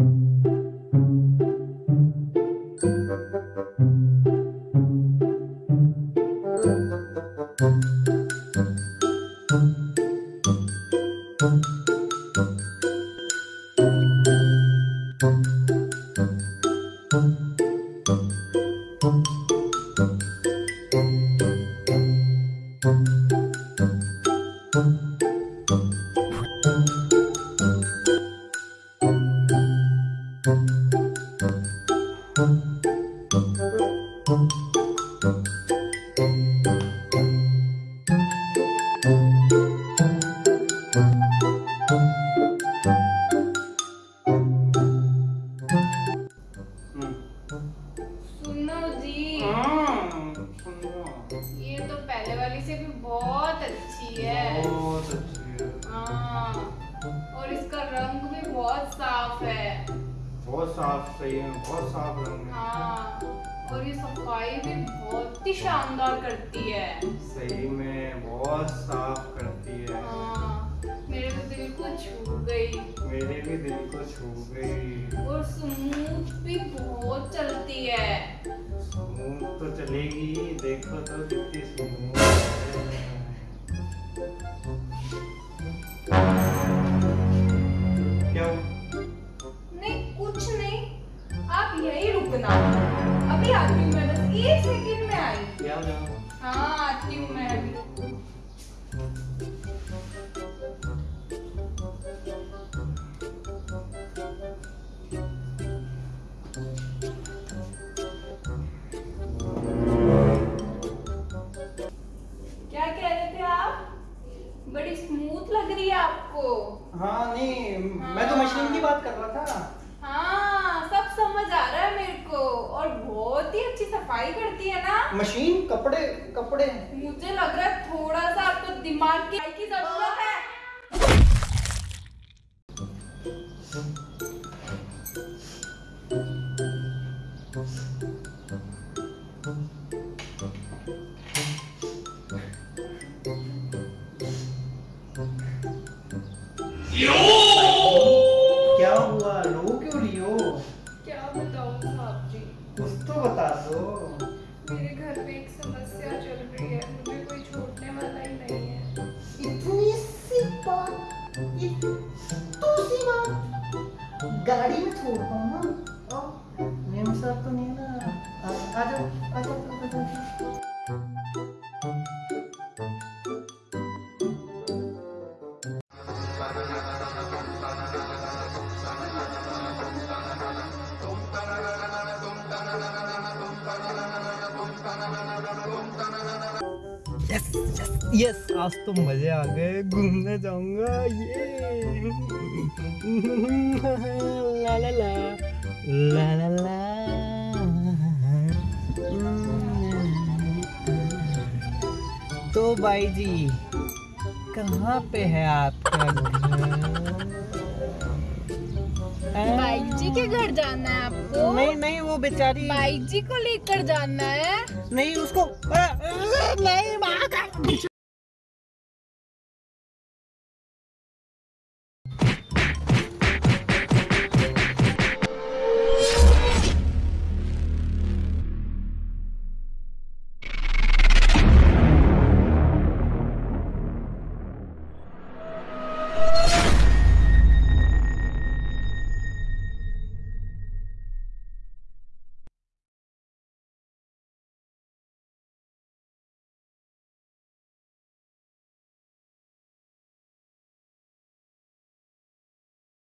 सुनो जी बहुत अच्छी है। बहुत अच्छी है। हाँ और इसका रंग भी बहुत साफ़ है। बहुत साफ़ सही है बहुत साफ़ रंग है। हाँ और ये सफ़ाई भी बहुत ही शानदार करती है। सही में बहुत साफ़ करती है। हाँ मेरे तो दिल को छू गई। मेरे भी दिल को छू गई। और स्मूथ भी बहुत चलती है। स्मूथ तो चलेगी देखो तो कितनी स्मूथ है। अभी आती हूँ मैं बस एक सेकंड में आई। हाँ आती हूँ मैं अभी। क्या कह रहे थे आप? बड़ी स्मूथ लग रही है आपको। हाँ नहीं मैं तो मशीन की बात कर रहा था हाँ सब समझ आ रहा है मेरे को और बहुत ही अच्छी सफ़ाई करती है ना? मशीन कपड़े कपड़े। मुझे लग रहा है थोड़ा सा आपको दिमाग की की ज़रूरत है। क्या कुछ तो बता दो। मेरे घर में एक समस्या चल रही है मुझे कोई छोड़ने वाला ही नहीं है। इतनी सी बात तो सी बात। गाड़ी में छोड़ दो ना। मेम साहब तो नहीं ना। आ जाओ, आ जाओ। यस यस यस आज तो मज़े आ गए। घूमने जाऊँगा। ये। ला ला ला। ला ला ला। तो भाई जी कहाँ पे है आपका घर? बाई जी के घर जाना है आपको? नहीं नहीं वो बेचारी। भाई जी को लेकर जाना है। नहीं उसको नहीं माँ का